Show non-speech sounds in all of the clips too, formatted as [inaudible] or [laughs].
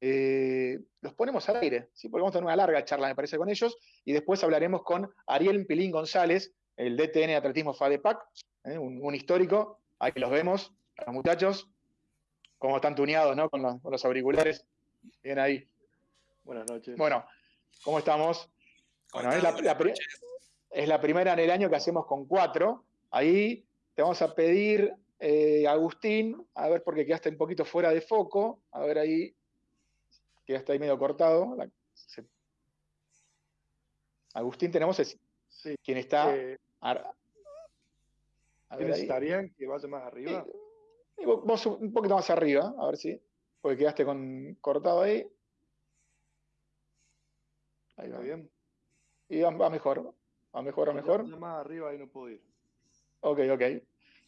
eh, los ponemos al aire, ¿sí? porque vamos a tener una larga charla, me parece, con ellos, y después hablaremos con Ariel Pilín González, el DTN de Atletismo FADEPAC, ¿eh? un, histórico, ahí los vemos, los muchachos, como están tuneados ¿no? con, los, auriculares, bien ahí. Buenas noches. Bueno, ¿cómo estamos? Bueno, es la, es la, primera en el año que hacemos con cuatro, ahí te vamos a pedir, eh, Agustín, a ver porque quedaste un poquito fuera de foco, a ver ahí, que ya está ahí medio cortado. Agustín, tenemos ese, sí, quien está. Eh, necesitarían que vaya más arriba? vos un poquito más arriba, a ver si. Porque quedaste con, cortado ahí. Ahí va. bien. Y va, mejor. Va mejor, va mejor. Más arriba ahí no puedo ir. Ok, ok.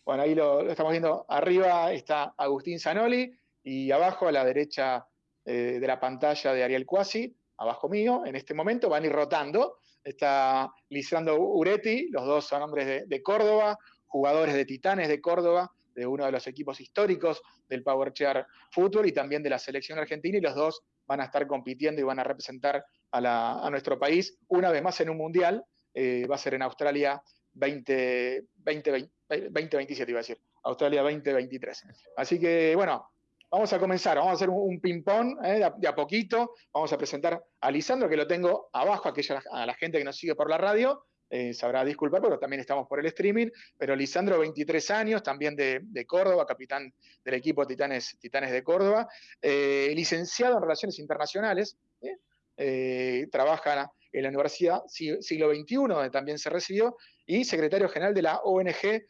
Bueno, ahí lo, estamos viendo. Arriba está Agustín Zanoli y abajo a la derecha eh, de la pantalla de Ariel Cuasi, abajo mío, en este momento, van a ir rotando. Está Lisandro Uretti, los dos son hombres de, Córdoba, jugadores de Titanes de Córdoba, de uno de los equipos históricos del Power Chair Fútbol y también de la selección argentina, y los dos van a estar compitiendo y van a representar a, nuestro país una vez más en un mundial. Eh, va a ser en Australia 20, 2027, iba a decir. Australia 2023. Así que, bueno, Vamos a comenzar, vamos a hacer un, ping-pong eh, de, a poquito. Vamos a presentar a Lisandro, que lo tengo abajo, aquella, a la gente que nos sigue por la radio. Eh, sabrá disculpar, pero también estamos por el streaming. Pero Lisandro, 23 años, también de, Córdoba, capitán del equipo Titanes, Titanes de Córdoba, eh, licenciado en Relaciones Internacionales, trabaja en la Universidad Siglo XXI, donde también se recibió, y secretario general de la ONG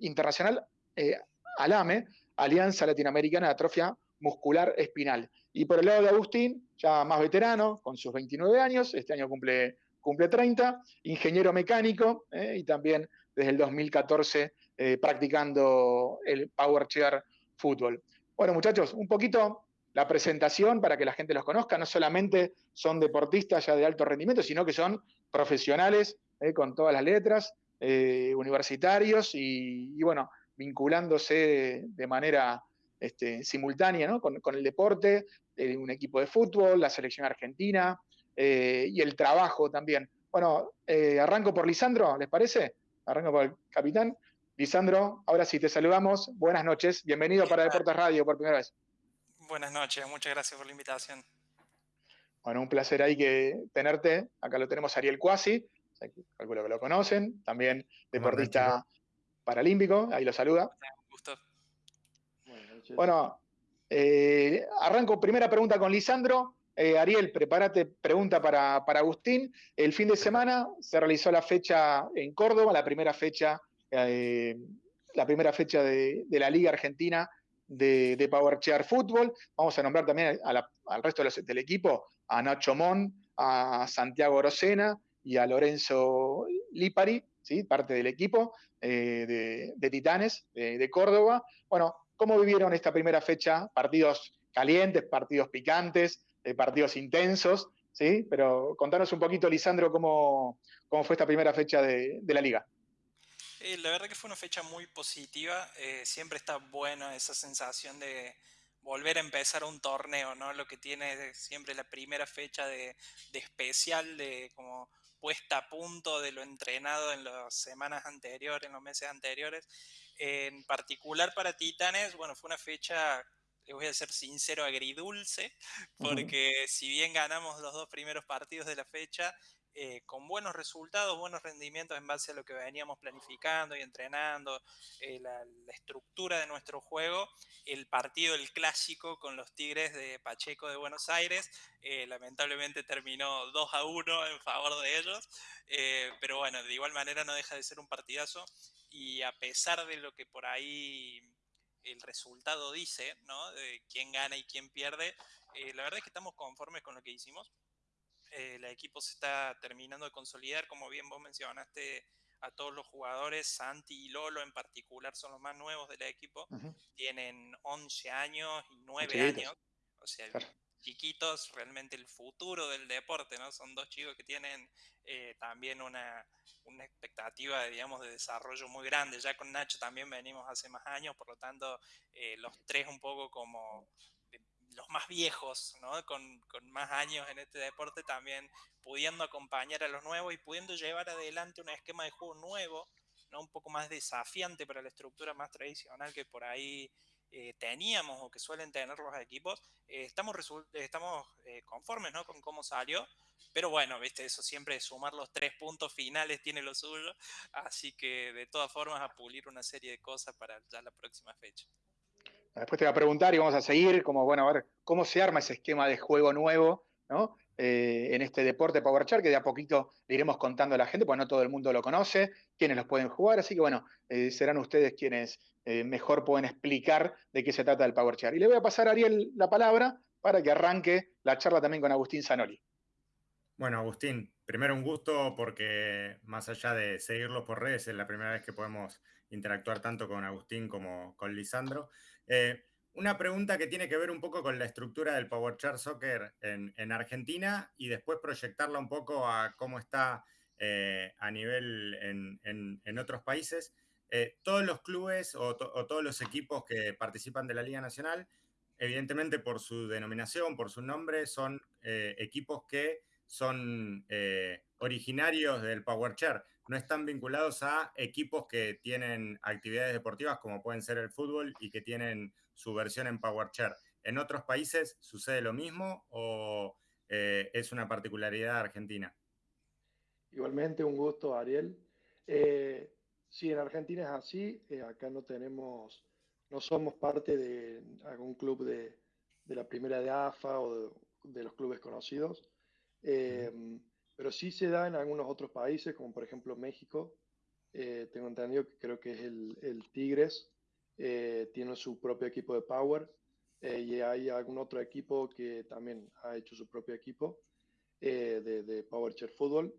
Internacional ALAME, Alianza Latinoamericana de Atrofia Muscular Espinal. Y por el lado de Agustín, ya más veterano, con sus 29 años, este año cumple, cumple 30, ingeniero mecánico eh, y también desde el 2014 eh, practicando el Power Chair Fútbol. Bueno, muchachos, un poquito la presentación para que la gente los conozca. No solamente son deportistas ya de alto rendimiento, sino que son profesionales eh, con todas las letras, universitarios y, bueno, vinculándose de manera este, simultánea con, el deporte, eh, un equipo de fútbol, la selección argentina eh, y el trabajo también. Bueno, eh, arranco por Lisandro, ¿les parece? Arranco por el capitán. Lisandro, ahora sí te saludamos. Buenas noches. Bienvenido para Deportes Radio por primera vez. Buenas noches, muchas gracias por la invitación. Bueno, un placer ahí que tenerte. Acá lo tenemos Ariel Cuasi, calculo que lo conocen, también deportista paralímpico, ahí lo saluda. Bueno, eh, arranco primera pregunta con Lisandro. Eh, Ariel, prepárate, pregunta para, Agustín. El fin de semana se realizó la fecha en Córdoba, la primera fecha, eh, la primera fecha de, la Liga Argentina de, Power Chair Fútbol. Vamos a nombrar también al resto del equipo, a Nacho Mon, a Santiago Rosena y a Lorenzo Lipari, parte del equipo eh, de, Titanes de, Córdoba. Bueno, ¿cómo vivieron esta primera fecha? Partidos calientes, partidos picantes, eh, partidos intensos, ¿sí? Pero contanos un poquito, Lisandro, cómo, cómo fue esta primera fecha de, la liga. Eh, la verdad que fue una fecha muy positiva. siempre está buena esa sensación de volver a empezar un torneo, ¿no? Lo que tiene siempre la primera fecha de, de especial, de como puesta a punto de lo entrenado en las semanas anteriores, en los meses anteriores. En particular para Titanes, bueno, fue una fecha, les voy a ser sincero, agridulce, porque si bien ganamos los dos primeros partidos de la fecha, eh, con buenos resultados, buenos rendimientos en base a lo que veníamos planificando y entrenando, eh, la, estructura de nuestro juego, el partido, el clásico con los Tigres de Pacheco de Buenos Aires, eh, lamentablemente terminó 2 a 1 en favor de ellos, pero bueno, de igual manera no deja de ser un partidazo y a pesar de lo que por ahí el resultado dice, ¿no? De quién gana y quién pierde, la verdad es que estamos conformes con lo que hicimos el equipo se está terminando de consolidar, como bien vos mencionaste a todos los jugadores, Santi y Lolo en particular son los más nuevos del equipo, tienen 11 años y 9 años, o sea, chiquitos, realmente el futuro del deporte, ¿no? Son dos chicos que tienen eh, también una, una, expectativa, de, digamos, de desarrollo muy grande. Ya con Nacho también venimos hace más años, por lo tanto, eh, los tres un poco como los más viejos, ¿no? con, más años en este deporte también pudiendo acompañar a los nuevos y pudiendo llevar adelante un esquema de juego nuevo, ¿no? un poco más desafiante para la estructura más tradicional que por ahí eh, teníamos o que suelen tener los equipos, eh, estamos, eh, conformes ¿no? con cómo salió, pero bueno, viste, eso siempre sumar los tres puntos finales tiene lo suyo, así que de todas formas a pulir una serie de cosas para ya la próxima fecha. Después te voy a preguntar y vamos a seguir, como bueno, a ver cómo se arma ese esquema de juego nuevo, ¿no? en este deporte Power Char, que de a poquito le iremos contando a la gente, porque no todo el mundo lo conoce, quiénes los pueden jugar, así que bueno, serán ustedes quienes eh, mejor pueden explicar de qué se trata el Power Chair. Y le voy a pasar a Ariel la palabra para que arranque la charla también con Agustín Zanoli. Bueno, Agustín, primero un gusto porque más allá de seguirlo por redes, es la primera vez que podemos interactuar tanto con Agustín como con Lisandro. Eh, una pregunta que tiene que ver un poco con la estructura del Power Chair Soccer en, Argentina y después proyectarla un poco a cómo está eh, a nivel en otros países. Eh, todos los clubes o, todos los equipos que participan de la Liga Nacional, evidentemente por su denominación, por su nombre, son equipos que son originarios del Power Chair. No están vinculados a equipos que tienen actividades deportivas como pueden ser el fútbol y que tienen su versión en Power Chair. ¿En otros países sucede lo mismo o es una particularidad argentina? Igualmente, un gusto, Ariel. Sí, en Argentina es así. Eh, acá no tenemos, no somos parte de algún club de, la primera de AFA o de, los clubes conocidos. Eh, pero sí se da en algunos otros países, como por ejemplo México. Eh, tengo entendido que creo que es el, Tigres. tiene su propio equipo de Power. y hay algún otro equipo que también ha hecho su propio equipo de, de Power Chair Football.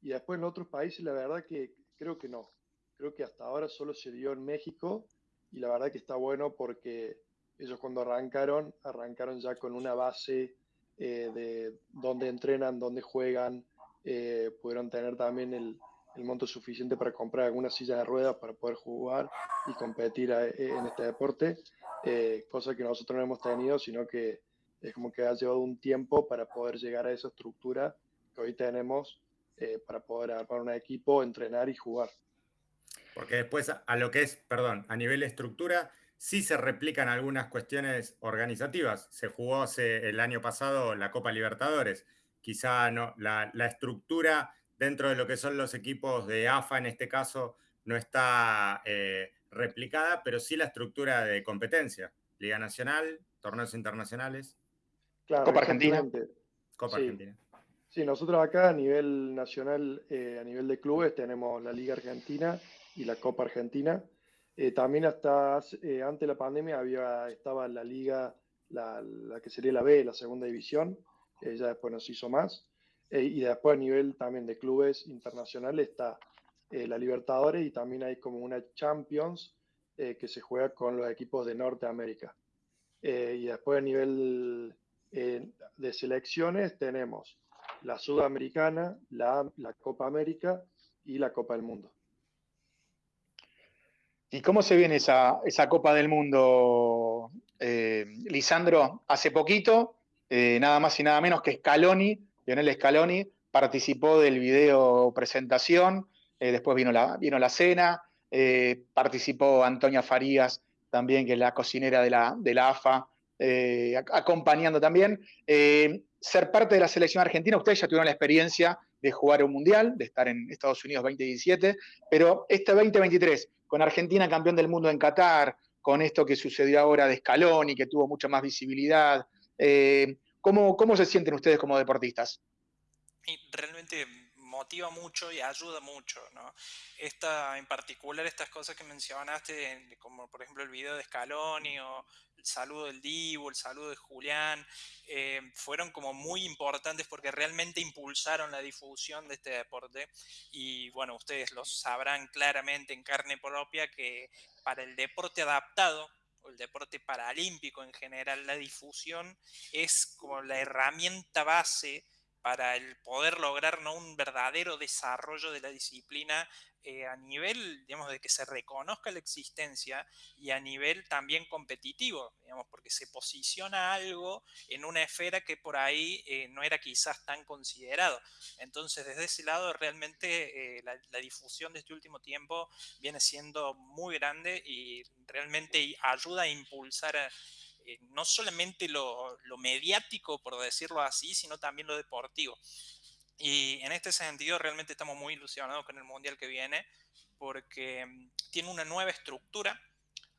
y después en otros países, la verdad que Creo que no. Creo que hasta ahora solo se dio en México y la verdad que está bueno porque ellos cuando arrancaron, arrancaron ya con una base eh, de dónde entrenan, dónde juegan, eh, pudieron tener también el, monto suficiente para comprar algunas sillas de ruedas para poder jugar y competir eh, en este deporte, cosa que nosotros no hemos tenido, sino que es como que ha llevado un tiempo para poder llegar a esa estructura que hoy tenemos eh, para poder armar un equipo, entrenar y jugar. Porque después a lo que es, perdón, a nivel de estructura, sí se replican algunas cuestiones organizativas. Se jugó hace, el año pasado la Copa Libertadores. Quizá no, la, estructura dentro de lo que son los equipos de AFA en este caso no está eh, replicada, pero sí la estructura de competencia. Liga Nacional, torneos internacionales. Copa Argentina. Copa Argentina. Sí, nosotros acá a nivel nacional, eh, a nivel de clubes, tenemos la Liga Argentina y la Copa Argentina. Eh, también hasta eh, antes de la pandemia había, estaba la liga, la, que sería la B, la segunda división, ya después nos hizo más. y después a nivel también de clubes internacionales está la Libertadores y también hay como una Champions que se juega con los equipos de Norteamérica. y después a nivel de selecciones tenemos la Sudamericana, la, Copa América y la Copa del Mundo. ¿Y cómo se viene esa, Copa del Mundo, eh, Lisandro? Hace poquito, eh, nada más y nada menos que Scaloni, Lionel Scaloni, participó del video presentación, eh, después vino la, vino la cena, participó Antonia Farías también, que es la cocinera de la, de la AFA, acompañando también ser parte de la selección argentina, ustedes ya tuvieron la experiencia de jugar un mundial, de estar en Estados Unidos 2017, pero este 2023, con Argentina campeón del mundo en Qatar, con esto que sucedió ahora de Scaloni, que tuvo mucha más visibilidad, eh, ¿cómo, ¿cómo se sienten ustedes como deportistas? Realmente motiva mucho y ayuda mucho, ¿no? Esta, en particular estas cosas que mencionaste, como por ejemplo el video de Scaloni o el saludo del Divo, el saludo de Julián, eh, fueron como muy importantes porque realmente impulsaron la difusión de este deporte y bueno, ustedes lo sabrán claramente en carne propia que para el deporte adaptado, o el deporte paralímpico en general, la difusión es como la herramienta base para el poder lograr ¿no? un verdadero desarrollo de la disciplina eh, a nivel, digamos, de que se reconozca la existencia y a nivel también competitivo, digamos, porque se posiciona algo en una esfera que por ahí eh, no era quizás tan considerado. Entonces, desde ese lado, realmente eh, la, difusión de este último tiempo viene siendo muy grande y realmente ayuda a impulsar no solamente lo, lo mediático, por decirlo así, sino también lo deportivo. Y en este sentido realmente estamos muy ilusionados con el Mundial que viene porque mm, tiene una nueva estructura.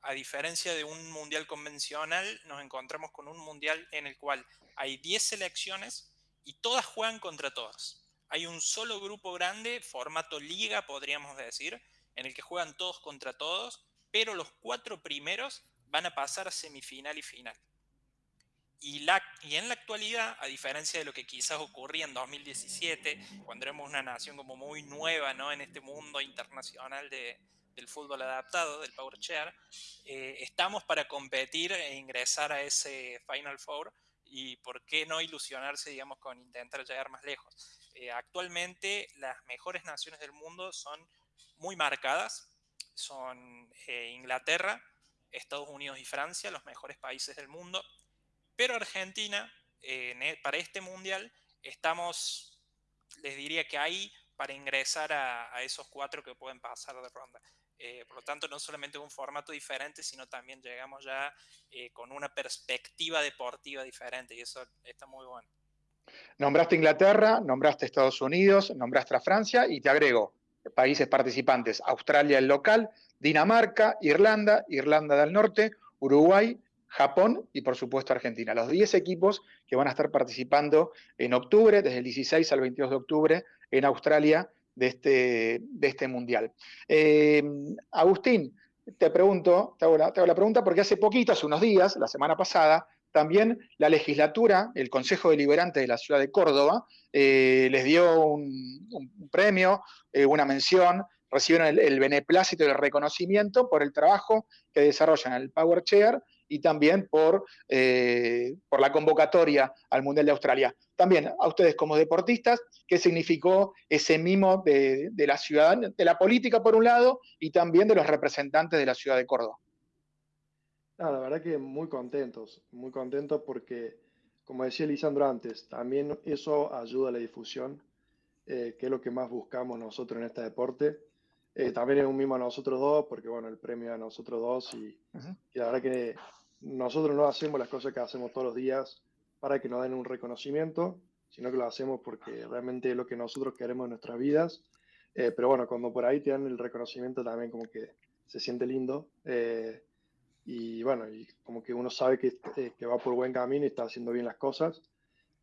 A diferencia de un Mundial convencional, nos encontramos con un Mundial en el cual hay 10 selecciones y todas juegan contra todas. Hay un solo grupo grande, formato liga podríamos decir, en el que juegan todos contra todos, pero los cuatro primeros van a pasar a semifinal y final. Y, la, y en la actualidad, a diferencia de lo que quizás ocurría en 2017, cuando éramos una nación como muy nueva ¿no? en este mundo internacional de, del fútbol adaptado, del Power Chair, eh, estamos para competir e ingresar a ese Final Four y por qué no ilusionarse, digamos, con intentar llegar más lejos. Eh, actualmente las mejores naciones del mundo son muy marcadas, son eh, Inglaterra, Estados Unidos y Francia, los mejores países del mundo, pero Argentina, e, para este mundial, estamos, les diría que ahí para ingresar a, esos cuatro que pueden pasar de ronda. Eh, por lo tanto, no solamente un formato diferente, sino también llegamos ya eh, con una perspectiva deportiva diferente y eso está muy bueno. Nombraste Inglaterra, nombraste Estados Unidos, nombraste a Francia y te agrego países participantes, Australia el local, Dinamarca, Irlanda, Irlanda del Norte, Uruguay, Japón y por supuesto Argentina. Los 10 equipos que van a estar participando en octubre, desde el 16 al 22 de octubre, en Australia de este, de este Mundial. Eh, Agustín, te pregunto, te hago, la, pregunta porque hace poquito, hace unos días, la semana pasada, también la legislatura, el Consejo Deliberante de la ciudad de Córdoba, eh, les dio un, premio, eh, una mención, recibieron el, beneplácito y el reconocimiento por el trabajo que desarrollan en el Power Chair y también por, eh, por la convocatoria al Mundial de Australia. También a ustedes como deportistas, ¿qué significó ese mimo de, la ciudad, de la política por un lado y también de los representantes de la ciudad de Córdoba? la verdad que muy contentos, muy contentos porque, como decía Lisandro antes, también eso ayuda a la difusión, eh, que es lo que más buscamos nosotros en este deporte. Eh, también es un mimo a nosotros dos, porque bueno, el premio a nosotros dos y, y la verdad que nosotros no hacemos las cosas que hacemos todos los días para que nos den un reconocimiento, sino que lo hacemos porque realmente es lo que nosotros queremos en nuestras vidas. Eh, pero bueno, cuando por ahí te dan el reconocimiento también como que se siente lindo. Eh, y bueno, y como que uno sabe que, eh, que, va por buen camino y está haciendo bien las cosas.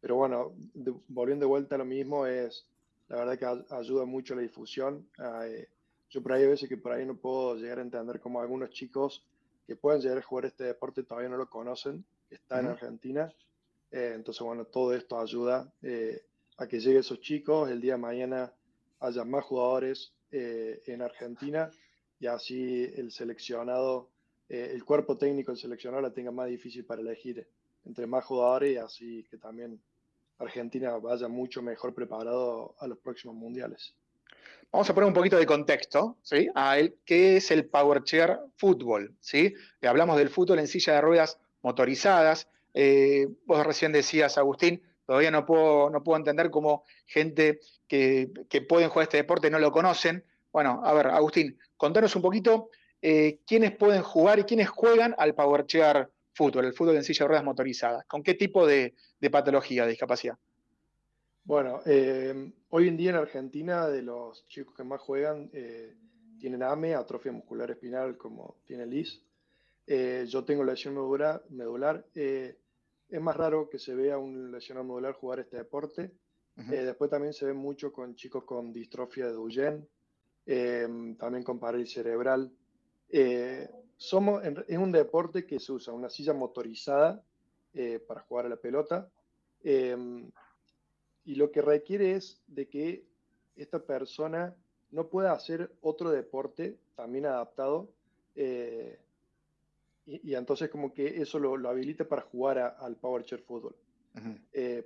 Pero bueno, volviendo de vuelta a lo mismo, es la verdad que ayuda mucho la difusión. Yo por ahí a veces que por ahí no puedo llegar a entender cómo algunos chicos que puedan llegar a jugar este deporte todavía no lo conocen, está en Argentina. Eh, entonces, bueno, todo esto ayuda eh, a que lleguen esos chicos, el día de mañana haya más jugadores eh, en Argentina y así el seleccionado, el cuerpo técnico del seleccionado la tenga más difícil para elegir entre más jugadores y así que también Argentina vaya mucho mejor preparado a los próximos mundiales. Vamos a poner un poquito de contexto, ¿sí? A qué es el Power Chair Fútbol, ¿sí? hablamos del fútbol en silla de ruedas motorizadas. Eh, vos recién decías, Agustín, todavía no puedo, no puedo entender cómo gente que, que pueden jugar este deporte no lo conocen. Bueno, a ver, Agustín, contanos un poquito eh, quiénes pueden jugar y quiénes juegan al Power Chair Fútbol, el fútbol en silla de ruedas motorizadas. ¿Con qué tipo de, de patología, de discapacidad? Bueno, eh, hoy en día en Argentina, de los chicos que más juegan, eh, tienen AME, atrofia muscular espinal, como tiene Liz. Eh, yo tengo lesión medular. medular. es más raro que se vea un lesionado medular jugar este deporte. después también se ve mucho con chicos con distrofia de Duchenne, también con parálisis cerebral. somos, es un deporte que se usa una silla motorizada para jugar a la pelota y lo que requiere es de que esta persona no pueda hacer otro deporte también adaptado eh, y, entonces como que eso lo, habilita para jugar al Power Chair Fútbol.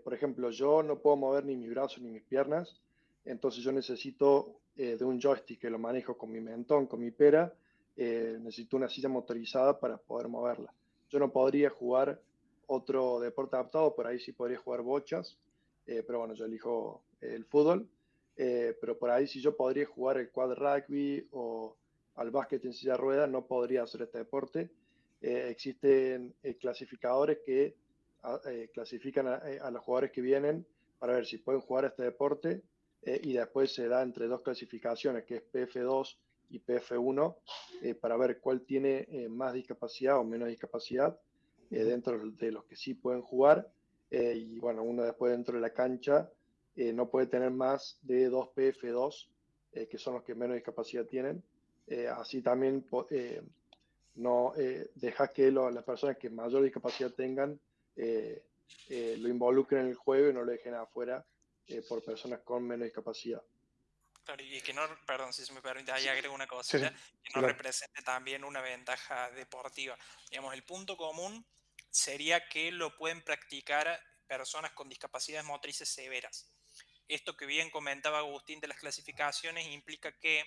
por ejemplo, yo no puedo mover ni mis brazos ni mis piernas, entonces yo necesito de un joystick que lo manejo con mi mentón, con mi pera, necesito una silla motorizada para poder moverla. Yo no podría jugar otro deporte adaptado, por ahí sí podría jugar bochas, pero bueno, yo elijo el fútbol. Eh, pero por ahí si yo podría jugar el quad rugby o al básquet en silla de ruedas, no podría hacer este deporte. Eh, existen eh, clasificadores que ah, clasifican a, los jugadores que vienen para ver si pueden jugar este deporte y después se da entre dos clasificaciones, que es PF2 y PF1, para ver cuál tiene más discapacidad o menos discapacidad dentro de los que sí pueden jugar. Y bueno, uno después dentro de la cancha eh, no puede tener más de 2 PF2, eh, que son los que menos discapacidad tienen. Eh, así también no deja que las personas que mayor discapacidad tengan lo involucren en el juego y no lo dejen afuera por personas con menos discapacidad. Claro, y que no, perdón, si se me permite, ahí agrego una cosa, que no represente también una ventaja deportiva. Digamos, el punto común sería que lo pueden practicar personas con discapacidades motrices severas. Esto que bien comentaba Agustín de las clasificaciones implica que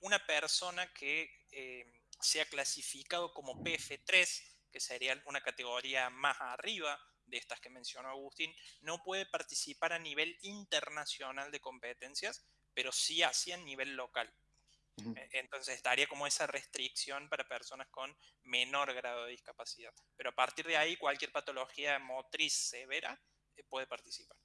una persona que eh, sea clasificado como PF3, que sería una categoría más arriba de estas que mencionó Agustín, no puede participar a nivel internacional de competencias, pero sí así a nivel local. E, entonces estaría como esa restricción para personas con menor grado de discapacidad. Pero a partir de ahí, cualquier patología motriz severa eh, puede participar.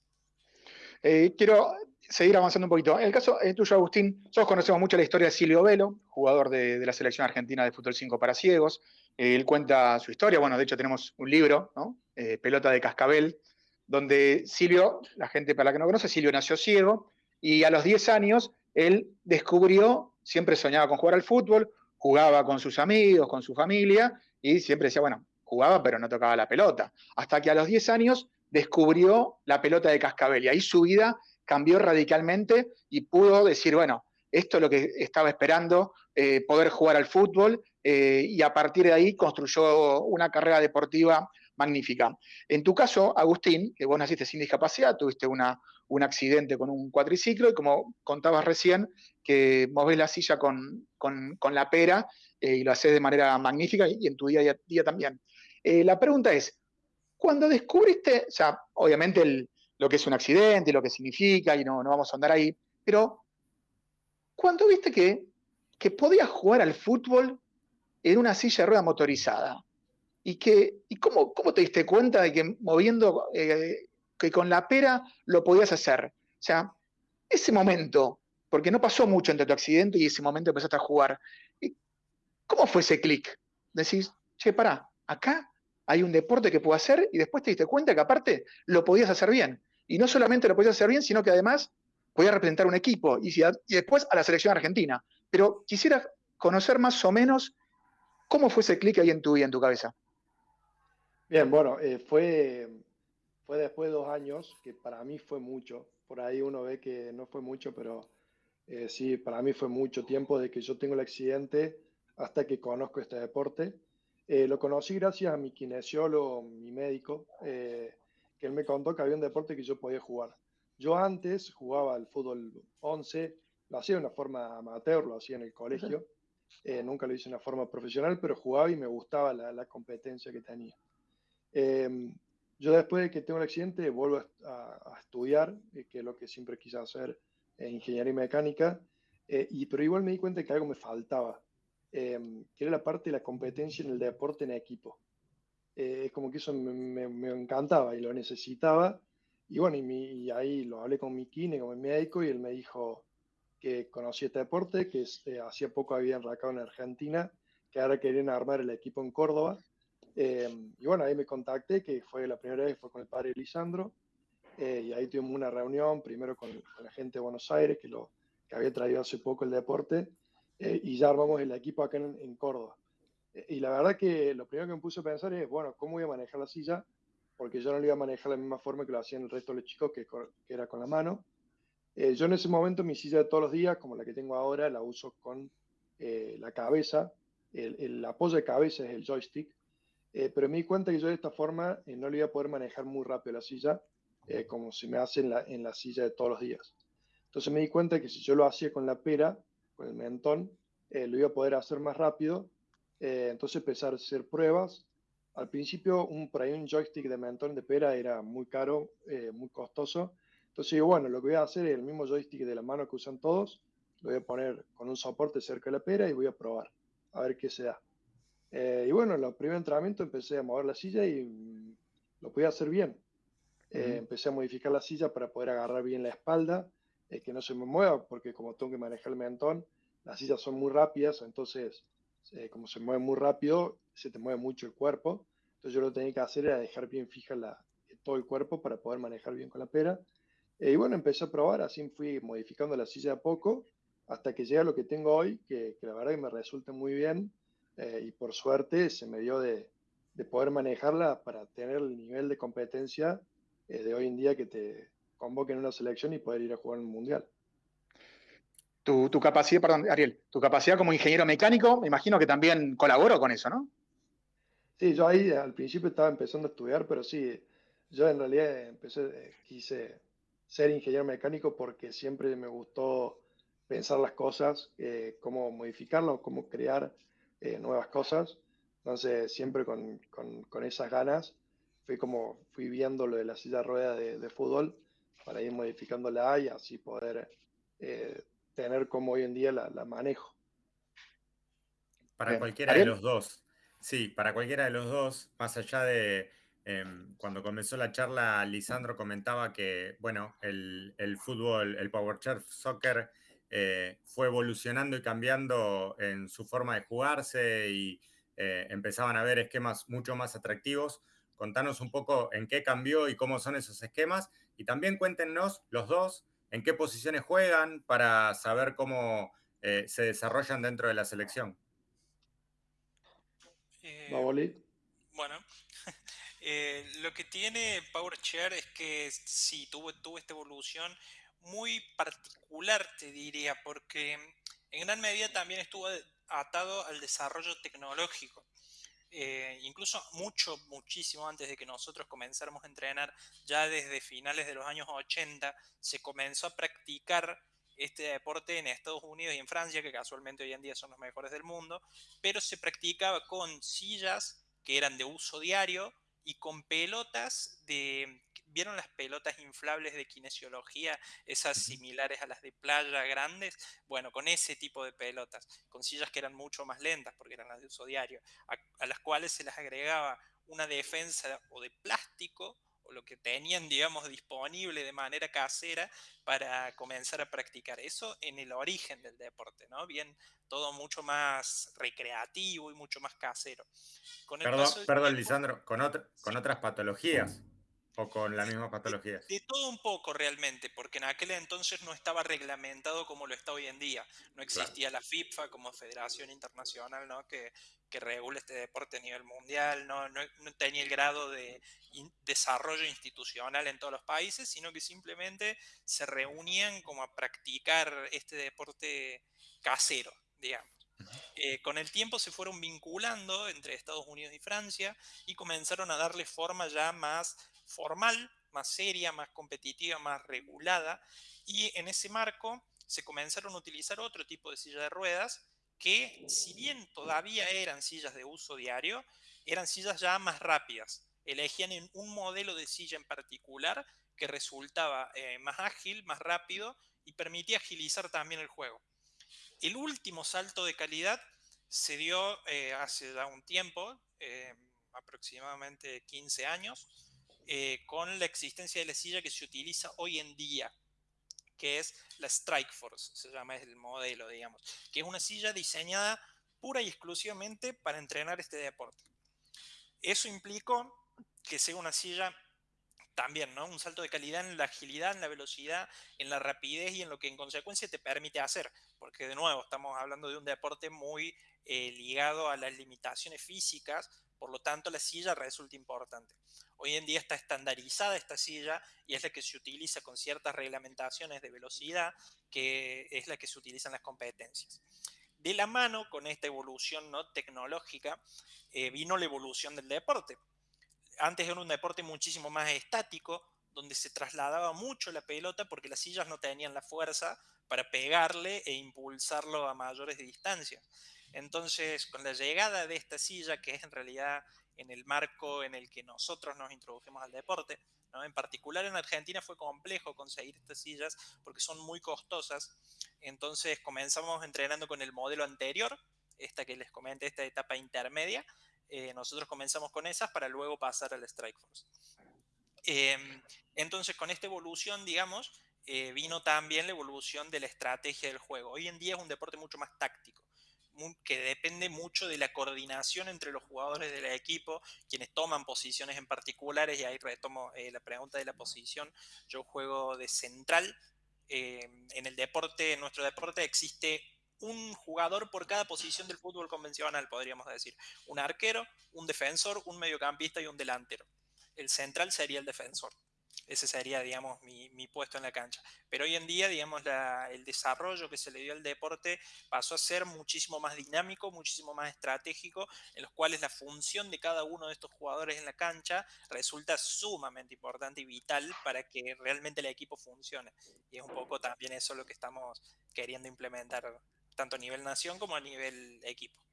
Eh, quiero seguir avanzando un poquito. En el caso tuyo, Agustín, nosotros conocemos mucho la historia de Silvio Velo, jugador de, la selección argentina de fútbol 5 para ciegos. Eh, él cuenta su historia, bueno, de hecho tenemos un libro, eh, Pelota de Cascabel, donde Silvio, la gente para la que no conoce, Silvio nació ciego y a los 10 años él descubrió, siempre soñaba con jugar al fútbol, jugaba con sus amigos, con su familia y siempre decía, bueno, jugaba pero no tocaba la pelota. Hasta que a los 10 años descubrió la pelota de cascabel y ahí su vida cambió radicalmente y pudo decir, bueno, esto es lo que estaba esperando, eh, poder jugar al fútbol eh, y a partir de ahí construyó una carrera deportiva magnífica. En tu caso, Agustín, que vos naciste sin discapacidad, tuviste una, un accidente con un cuatriciclo y como contabas recién, que movés la silla con, la pera eh, y lo haces de manera magnífica y en tu día a día también. la pregunta es, cuando descubriste, o sea, obviamente lo que es un accidente, lo que significa, y no, no vamos a andar ahí, pero cuando viste que, que podías jugar al fútbol en una silla de rueda motorizada, y, que, y cómo, cómo te diste cuenta de que moviendo, eh, que con la pera lo podías hacer. O sea, ese momento, porque no pasó mucho entre tu accidente y ese momento empezaste a jugar, ¿cómo fue ese clic? Decís, che, pará, acá hay un deporte que puedo hacer y después te diste cuenta que aparte lo podías hacer bien. Y no solamente lo podías hacer bien, sino que además podías representar un equipo y, después a la selección argentina. Pero quisiera conocer más o menos cómo fue ese clic ahí en tu vida, en tu cabeza. Bien, bueno, eh, fue, fue después de dos años, que para mí fue mucho. Por ahí uno ve que no fue mucho, pero eh, sí, para mí fue mucho tiempo de que yo tengo el accidente hasta que conozco este deporte. Eh, lo conocí gracias a mi kinesiólogo, mi médico, eh, que él me contó que había un deporte que yo podía jugar. Yo antes jugaba al fútbol 11, lo hacía de una forma amateur, lo hacía en el colegio, eh, nunca lo hice de una forma profesional, pero jugaba y me gustaba la, competencia que tenía. Em, yo después de que tengo el accidente vuelvo a, estudiar, que es lo que siempre quise hacer, ingeniería y mecánica, y, pero igual me di cuenta que algo me faltaba. Em, que era la parte de la competencia en el deporte en equipo. Eh, es como que eso me, me, encantaba y lo necesitaba. Y bueno, y, ahí lo hablé con mi kine, con mi médico, y él me dijo que conocía este deporte, que eh, hacía poco había enracado en Argentina, que ahora querían armar el equipo en Córdoba. Em, y bueno, ahí me contacté, que fue la primera vez, fue con el padre Lisandro, eh, y ahí tuvimos una reunión, primero con, con, la gente de Buenos Aires, que, lo, que había traído hace poco el deporte, eh, y ya armamos el equipo acá en, Córdoba. Eh, y la verdad que lo primero que me puse a pensar es, bueno, ¿cómo voy a manejar la silla? Porque yo no lo iba a manejar de la misma forma que lo hacían el resto de los chicos, que, que era con la mano. Eh, yo en ese momento mi silla de todos los días, como la que tengo ahora, la uso con la cabeza. El, el, apoyo de cabeza es el joystick. Eh, pero me di cuenta que yo de esta forma eh, no le iba a poder manejar muy rápido la silla, eh, como se me hace en la, en la, silla de todos los días. Entonces me di cuenta que si yo lo hacía con la pera, con el mentón, lo iba a poder hacer más rápido. entonces empecé a hacer pruebas. Al principio, un, por un joystick de mentón de pera era muy caro, muy costoso. Entonces digo, bueno, lo que voy a hacer es el mismo joystick de la mano que usan todos, lo voy a poner con un soporte cerca de la pera y voy a probar, a ver qué se da. Eh, y bueno, en el primer entrenamiento empecé a mover la silla y mm, lo podía hacer bien. Eh, empecé a modificar la silla para poder agarrar bien la espalda, eh, que no se me mueva, porque como tengo que manejar el mentón, las sillas son muy rápidas, entonces como se mueve muy rápido, se te mueve mucho el cuerpo. Entonces yo lo que tenía que hacer era dejar bien fija la, todo el cuerpo para poder manejar bien con la pera. y bueno, empecé a probar, así fui modificando la silla a poco, hasta que llega a lo que tengo hoy, que, que la verdad que me resulta muy bien. Eh, y por suerte se me dio de, de, poder manejarla para tener el nivel de competencia eh, de hoy en día que te convoquen en una selección y poder ir a jugar en un mundial. Tu, tu, capacidad, perdón, Ariel, tu capacidad como ingeniero mecánico, me imagino que también colaboró con eso, ¿no? Sí, yo ahí al principio estaba empezando a estudiar, pero sí, yo en realidad empecé, eh, quise ser ingeniero mecánico porque siempre me gustó pensar las cosas, cómo modificarlas, cómo crear eh, nuevas cosas. Entonces, siempre con, con, esas ganas, fui como fui viendo lo de la silla rueda de, de fútbol para ir modificándola y así poder eh, tener como hoy en día la, la manejo. Para cualquiera de los dos, sí, para cualquiera de los dos, más allá de em, cuando comenzó la charla, Lisandro comentaba que, bueno, el, el fútbol, el Power Chair Soccer eh, fue evolucionando y cambiando en su forma de jugarse y eh, empezaban a ver esquemas mucho más atractivos. Contanos un poco en qué cambió y cómo son esos esquemas y también cuéntenos los dos en qué posiciones juegan para saber cómo eh, se desarrollan dentro de la selección. bueno, [laughs] lo que tiene Power Chair es que sí, tuvo, tuvo esta evolución muy particular, te diría, porque en gran medida también estuvo atado al desarrollo tecnológico. Eh, incluso mucho, muchísimo antes de que nosotros comenzáramos a entrenar, ya desde finales de los años 80, se comenzó a practicar este deporte en Estados Unidos y en Francia, que casualmente hoy en día son los mejores del mundo, pero se practicaba con sillas que eran de uso diario y con pelotas de ¿Vieron las pelotas inflables de kinesiología, esas similares a las de playa grandes? Bueno, con ese tipo de pelotas, con sillas que eran mucho más lentas porque eran las de uso diario, a, las cuales se les agregaba una defensa o de plástico o lo que tenían, digamos, disponible de manera casera para comenzar a practicar eso en el origen del deporte, ¿no? Bien, todo mucho más recreativo y mucho más casero. perdón, perdón Lisandro, con, con otras patologías. ¿O con la misma patología? De, todo un poco realmente, porque en aquel entonces no estaba reglamentado como lo está hoy en día. No existía la FIFA como federación internacional ¿no? que, que regula este deporte a nivel mundial, no, no, tenía el grado de desarrollo institucional en todos los países, sino que simplemente se reunían como a practicar este deporte casero, digamos. Eh, con el tiempo se fueron vinculando entre Estados Unidos y Francia y comenzaron a darle forma ya más formal, más seria, más competitiva, más regulada, y en ese marco se comenzaron a utilizar otro tipo de silla de ruedas que, si bien todavía eran sillas de uso diario, eran sillas ya más rápidas. Elegían un modelo de silla en particular que resultaba eh, más ágil, más rápido y permitía agilizar también el juego. El último salto de calidad se dio eh, hace ya un tiempo, eh, aproximadamente 15 años, eh, con la existencia de la silla que se utiliza hoy en día, que es la Strike Force, se llama el modelo, digamos, que es una silla diseñada pura y exclusivamente para entrenar este deporte. Eso implicó que sea una silla también, ¿no? Un salto de calidad en la agilidad, en la velocidad, en la rapidez y en lo que en consecuencia te permite hacer. Porque de nuevo, estamos hablando de un deporte muy eh, ligado a las limitaciones físicas, por lo tanto la silla resulta importante. Hoy en día está estandarizada esta silla y es la que se utiliza con ciertas reglamentaciones de velocidad, que es la que se utiliza en las competencias. de la mano con esta evolución ¿no? tecnológica eh, vino la evolución del deporte. Antes era un deporte muchísimo más estático, donde se trasladaba mucho la pelota porque las sillas no tenían la fuerza para pegarle e impulsarlo a mayores distancias. Entonces, con la llegada de esta silla, que es en realidad en el marco en el que nosotros nos introdujimos al deporte, ¿no? en particular en Argentina fue complejo conseguir estas sillas porque son muy costosas, entonces comenzamos entrenando con el modelo anterior, esta que les comenté, esta etapa intermedia, eh, nosotros comenzamos con esas para luego pasar al Strike Force. Em, entonces, con esta evolución, digamos, eh, vino también la evolución de la estrategia del juego. Hoy en día es un deporte mucho más táctico, que depende mucho de la coordinación entre los jugadores del equipo, quienes toman posiciones en particulares, y ahí retomo eh, la pregunta de la posición. Yo juego de central. Em, en el deporte, en nuestro deporte existe un jugador por cada posición del fútbol convencional, podríamos decir. Un arquero, un defensor, un mediocampista y un delantero el central sería el defensor. Ese sería, digamos, mi, puesto en la cancha. Pero hoy en día, digamos, el desarrollo que se le dio al deporte pasó a ser muchísimo más dinámico, muchísimo más estratégico, en los cuales la función de cada uno de estos jugadores en la cancha resulta sumamente importante y vital para que realmente el equipo funcione. Y es un poco también eso lo que estamos queriendo implementar, tanto a nivel nación como a nivel equipo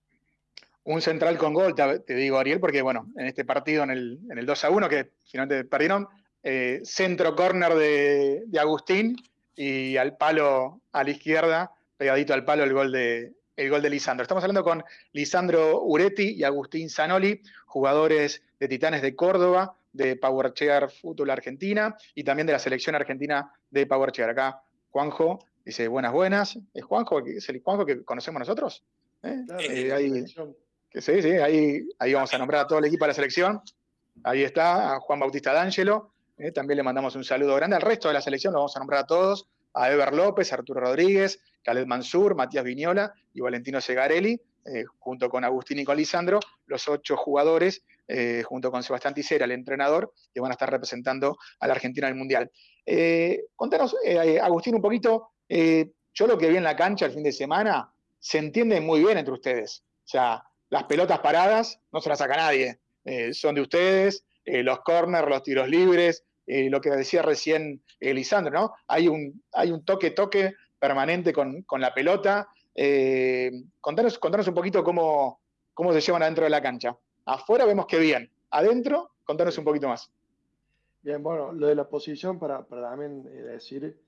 un central con gol, te, digo Ariel, porque bueno, en este partido, en el, en el 2 a 1, que finalmente perdieron, eh, centro corner de, Agustín y al palo a la izquierda, pegadito al palo el gol de, el gol de Lisandro. Estamos hablando con Lisandro Uretti y Agustín Zanoli, jugadores de Titanes de Córdoba, de Power Chair Fútbol Argentina y también de la selección argentina de Power Chair. Acá Juanjo dice buenas, buenas. ¿Es Juanjo? ¿Es el Juanjo que conocemos nosotros? ¿Eh? Eh, sí, sí, ahí, ahí vamos a nombrar a todo el equipo de la selección. Ahí está, a Juan Bautista D'Angelo. Eh, también le mandamos un saludo grande. Al resto de la selección lo vamos a nombrar a todos. A Ever López, Arturo Rodríguez, Khaled Mansur, Matías Viñola y Valentino Segarelli, eh, junto con Agustín y con Lisandro, los ocho jugadores, eh, junto con Sebastián Ticera, el entrenador, que van a estar representando a la Argentina en el Mundial. contanos, Agustín, un poquito, yo lo que vi en la cancha el fin de semana, se entiende muy bien entre ustedes. O sea, las pelotas paradas no se las saca nadie, son de ustedes, los corners, los tiros libres, eh, lo que decía recién Lisandro, ¿no? Hay un, hay un toque-toque permanente con, la pelota. contanos, contanos un poquito cómo, cómo se llevan adentro de la cancha. Afuera vemos que bien, adentro, contanos un poquito más. Bien, bueno, lo de la posición, para, también decir,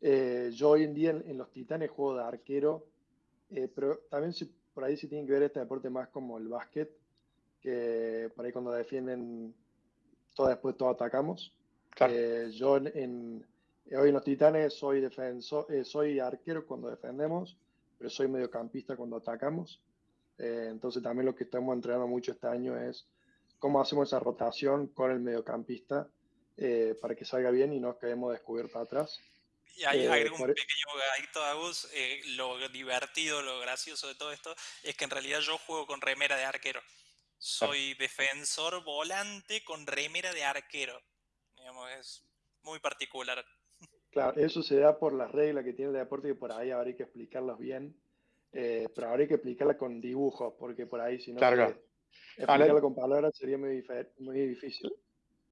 yo hoy en día en, los Titanes juego de arquero, pero también por ahí sí tiene que ver este deporte más como el básquet, que por ahí cuando defienden, todo después todo atacamos. Eh, yo en, hoy en los Titanes soy defensor, eh, soy arquero cuando defendemos, pero soy mediocampista cuando atacamos. Eh, entonces también lo que estamos entrenando mucho este año es cómo hacemos esa rotación con el mediocampista para que salga bien y no quedemos descubiertos atrás. Y hay, eh, un pequeño gadito Agus. Eh, lo divertido, lo gracioso de todo esto es que en realidad yo juego con remera de arquero. Soy defensor volante con remera de arquero. Digamos, es muy particular. Claro, eso se da por las reglas que tiene el deporte y por ahí habría que explicarlas bien. Eh, pero habría que explicarlas con dibujos, porque por ahí si no claro. explicarla con palabras sería muy, muy difícil.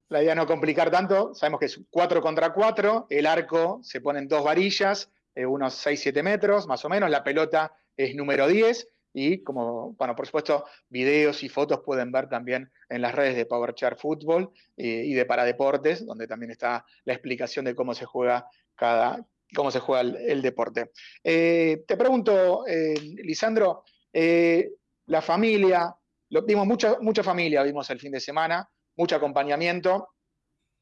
La idea no complicar tanto, sabemos que es 4 contra 4, el arco se pone en dos varillas, eh, unos 6-7 metros más o menos, la pelota es número 10 y como, bueno, por supuesto, videos y fotos pueden ver también en las redes de PowerChart Fútbol eh, y de Paradeportes, donde también está la explicación de cómo se juega cada, cómo se juega el, deporte. Eh, te pregunto, Lisandro, la familia, vimos mucha, mucha familia, vimos el fin de semana, mucho acompañamiento.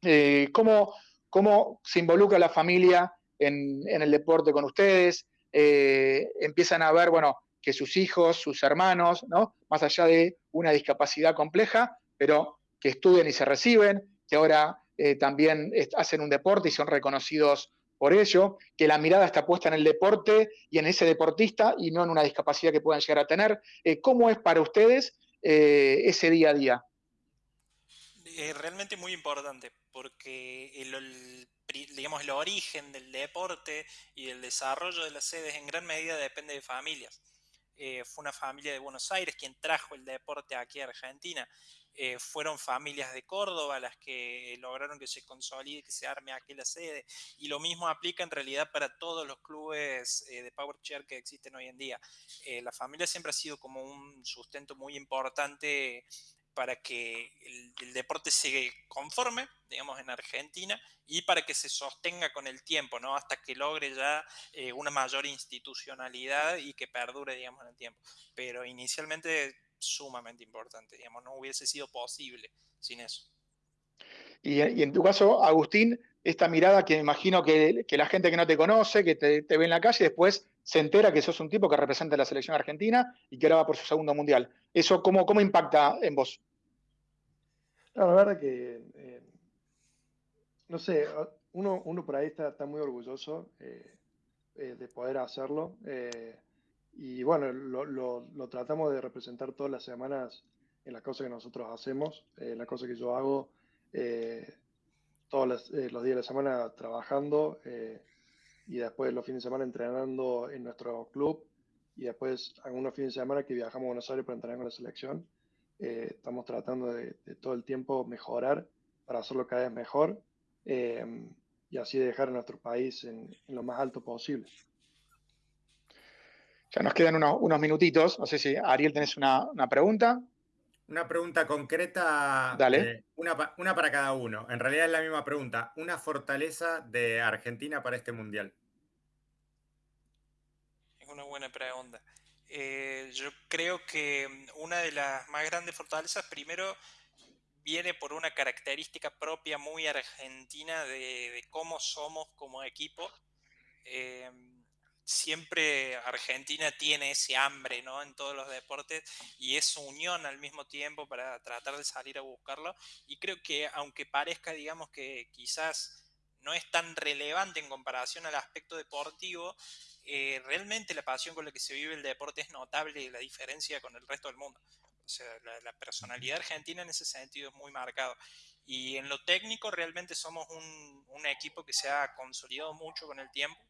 Eh, ¿cómo, se involucra la familia en, el deporte con ustedes? Eh, empiezan a ver, bueno, que sus hijos, sus hermanos, ¿no? Más allá de una discapacidad compleja, pero que estudian y se reciben, que ahora eh, también hacen un deporte y son reconocidos por ello, que la mirada está puesta en el deporte y en ese deportista y no en una discapacidad que puedan llegar a tener. ¿Cómo es para ustedes ese día a día? es realmente muy importante porque el, digamos, el origen del deporte y el desarrollo de las sedes en gran medida depende de familias. Eh, fue una familia de Buenos Aires quien trajo el deporte aquí a Argentina. Eh, fueron familias de Córdoba las que lograron que se consolide, que se arme aquí la sede. Y lo mismo aplica en realidad para todos los clubes eh, de Power Chair que existen hoy en día. la familia siempre ha sido como un sustento muy importante para que el, deporte se conforme, digamos, en Argentina y para que se sostenga con el tiempo, ¿no? Hasta que logre ya eh, una mayor institucionalidad y que perdure, digamos, en el tiempo. Pero inicialmente sumamente importante, digamos, no hubiese sido posible sin eso. Y, en tu caso, Agustín, esta mirada que me imagino que, la gente que no te conoce, que te, ve en la calle, después se entera que sos un tipo que representa a la selección argentina y que ahora va por su segundo mundial. ¿Eso cómo, cómo impacta en vos? la verdad que, eh, no sé, uno, uno por ahí está, está muy orgulloso eh, eh, de poder hacerlo. y bueno, lo, lo, tratamos de representar todas las semanas en las cosas que nosotros hacemos, en las cosas que yo hago todos los, días de la semana trabajando y después los fines de semana entrenando en nuestro club y después algunos fines de semana que viajamos a Buenos Aires para entrenar con la selección. Eh, estamos tratando de, todo el tiempo mejorar para hacerlo cada vez mejor eh, y así dejar a nuestro país en, lo más alto posible. Ya nos quedan unos, minutitos. No sé si Ariel tenés una, pregunta. Una pregunta concreta, Dale. Eh, una, una, para cada uno. En realidad es la misma pregunta. Una fortaleza de Argentina para este mundial. Es una buena pregunta. Eh, yo creo que una de las más grandes fortalezas, primero, viene por una característica propia muy argentina de, cómo somos como equipo. Eh, siempre Argentina tiene ese hambre ¿no? en todos los deportes y esa unión al mismo tiempo para tratar de salir a buscarlo. Y creo que aunque parezca, digamos, que quizás no es tan relevante en comparación al aspecto deportivo, eh, realmente la pasión con la que se vive el deporte es notable y la diferencia con el resto del mundo. O sea, la, personalidad argentina en ese sentido es muy marcado. Y en lo técnico realmente somos un, un, equipo que se ha consolidado mucho con el tiempo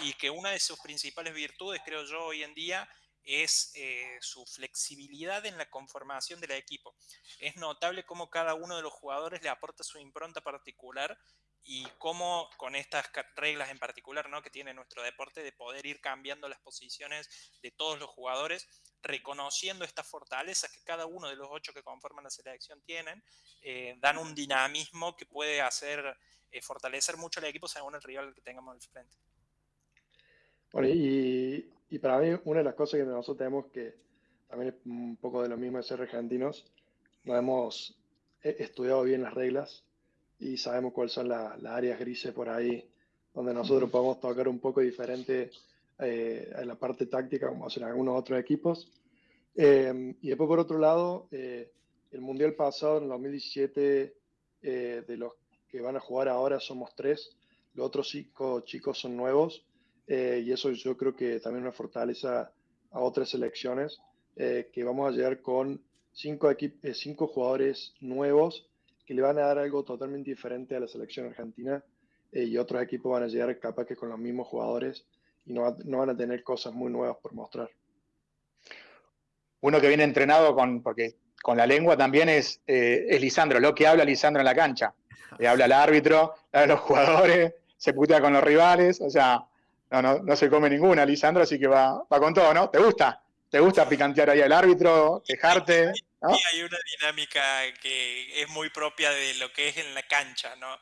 y que una de sus principales virtudes, creo yo, hoy en día es eh, su flexibilidad en la conformación del equipo. Es notable cómo cada uno de los jugadores le aporta su impronta particular y cómo con estas reglas en particular ¿no? que tiene nuestro deporte de poder ir cambiando las posiciones de todos los jugadores, reconociendo estas fortalezas que cada uno de los ocho que conforman la selección tienen, eh, dan un dinamismo que puede hacer eh, fortalecer mucho el equipo según el rival que tengamos al frente. Bueno, y, y, para mí una de las cosas que nosotros tenemos que también es un poco de lo mismo de ser argentinos, no hemos eh, estudiado bien las reglas y sabemos cuáles son las áreas grises por ahí, donde nosotros podemos tocar un poco diferente eh, en la parte táctica, como hacen algunos otros equipos. Eh, y después, por otro lado, eh, el Mundial pasado, en el 2017, de los que van a jugar ahora somos tres, los otros cinco chicos son nuevos, y eso yo creo que también una fortaleza a otras selecciones, que vamos a llegar con cinco, cinco jugadores nuevos que le van a dar algo totalmente diferente a la selección argentina eh, y otros equipos van a llegar capaz que con los mismos jugadores y no, no van a tener cosas muy nuevas por mostrar. Uno que viene entrenado con, porque con la lengua también es, eh, es Lisandro, lo que habla Lisandro en la cancha. Le habla al árbitro, habla a los jugadores, se putea con los rivales, o sea, no, no, no se come ninguna Lisandro, así que va, va con todo, ¿no? ¿Te gusta? ¿Te gusta picantear ahí al árbitro, quejarte? hay una dinámica que es muy propia de lo que es en la cancha, ¿no?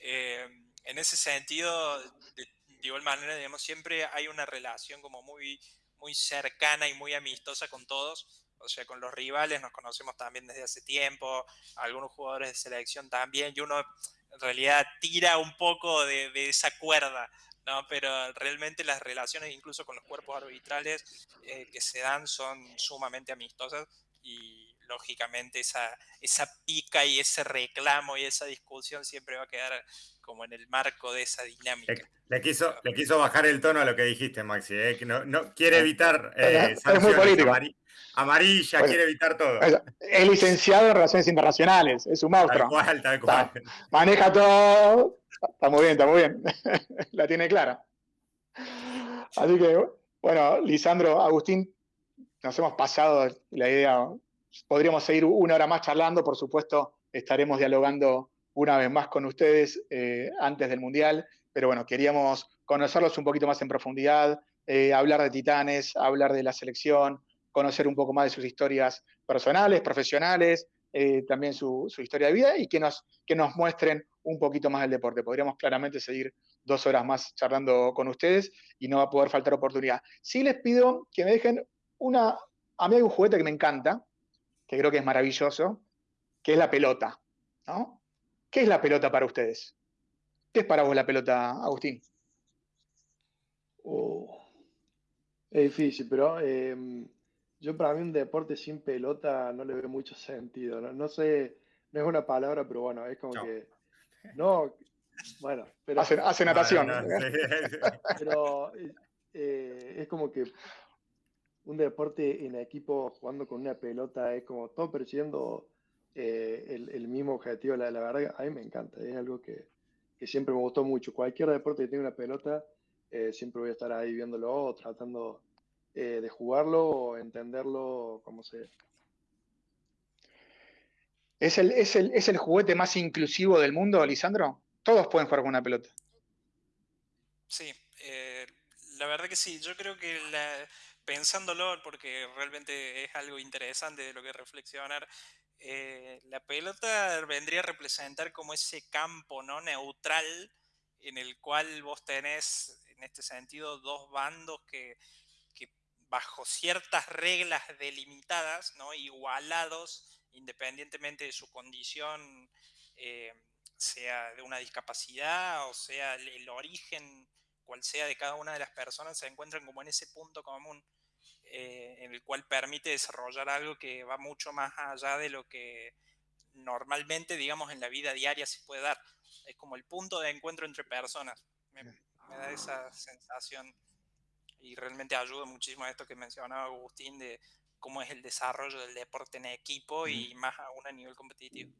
Eh, en ese sentido, de, igual manera, digamos, siempre hay una relación como muy, muy cercana y muy amistosa con todos. O sea, con los rivales nos conocemos también desde hace tiempo, algunos jugadores de selección también, y uno en realidad tira un poco de, esa cuerda, ¿no? Pero realmente las relaciones, incluso con los cuerpos arbitrales eh, que se dan, son sumamente amistosas y lógicamente esa, esa pica y ese reclamo y esa discusión siempre va a quedar como en el marco de esa dinámica. Le, quiso, le quiso bajar el tono a lo que dijiste, Maxi, ¿eh? que no, no, quiere evitar eh, es muy político. amarilla, quiere evitar todo. Es licenciado en Relaciones Internacionales, es un monstruo. Tal cual, maneja todo, está muy bien, está muy bien, [laughs] la tiene clara. Así que, bueno, Lisandro, Agustín, nos hemos pasado la idea, podríamos seguir una hora más charlando, por supuesto, estaremos dialogando una vez más con ustedes eh, antes del Mundial, pero bueno, queríamos conocerlos un poquito más en profundidad, eh, hablar de Titanes, hablar de la selección, conocer un poco más de sus historias personales, profesionales, eh, también su, historia de vida y que nos, que nos muestren un poquito más el deporte. Podríamos claramente seguir dos horas más charlando con ustedes y no va a poder faltar oportunidad. Sí les pido que me dejen una... A mí hay un juguete que me encanta, que creo que es maravilloso, que es la pelota. ¿no? ¿Qué es la pelota para ustedes? ¿Qué es para vos la pelota, Agustín? Oh, es difícil, pero em, yo para mí un deporte sin pelota no le veo mucho sentido. No, sé, no es una palabra, pero bueno, es como que... No, bueno, pero... Hace, natación. [laughs] pero eh, es como que un deporte en equipo jugando con una pelota es como todo persiguiendo eh, el, mismo objetivo. La, la, verdad, a mí me encanta, es algo que, siempre me gustó mucho. Cualquier deporte que tenga una pelota, eh, siempre voy a estar ahí viéndolo o tratando eh, de jugarlo o entenderlo como sea. ¿Es el, es, el, ¿Es el juguete más inclusivo del mundo, Lisandro? Todos pueden jugar con una pelota. Sí, la verdad que sí. Yo creo que pensándolo, porque realmente es algo interesante de lo que reflexionar, eh, la pelota vendría a representar como ese campo no neutral en el cual vos tenés, en este sentido, dos bandos que, bajo ciertas reglas delimitadas, ¿no? igualados, independientemente de su condición, eh, sea de una discapacidad o sea el origen, cual sea de cada una de las personas, se encuentran como en ese punto común. Eh, en el cual permite desarrollar algo que va mucho más allá de lo que normalmente, digamos, en la vida diaria se puede dar. Es como el punto de encuentro entre personas. Me, da esa sensación y realmente ayuda muchísimo a esto que mencionaba Agustín de cómo es el desarrollo del deporte en equipo y más aún a nivel competitivo.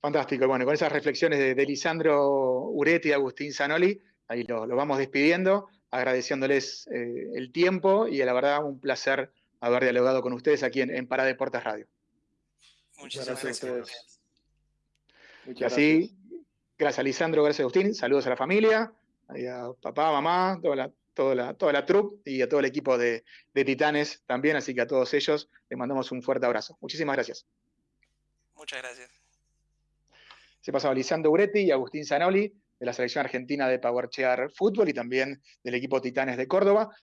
Fantástico. Bueno, con esas reflexiones de, Lisandro Uretti y Agustín Zanoli, ahí lo, lo vamos despidiendo agradeciéndoles eh, el tiempo y la verdad un placer haber dialogado con ustedes aquí en, en Paradeportes Radio. Muchas gracias. a ustedes. y así, gracias. a Lisandro, gracias a Agustín, saludos a la familia, a papá, mamá, toda la, toda la, toda la troupe y a todo el equipo de, de Titanes también, así que a todos ellos les mandamos un fuerte abrazo. Muchísimas gracias. Muchas gracias. Se pasaba Lisandro Uretti y Agustín Zanoli de la selección argentina de Powerchear Fútbol y también del equipo Titanes de Córdoba.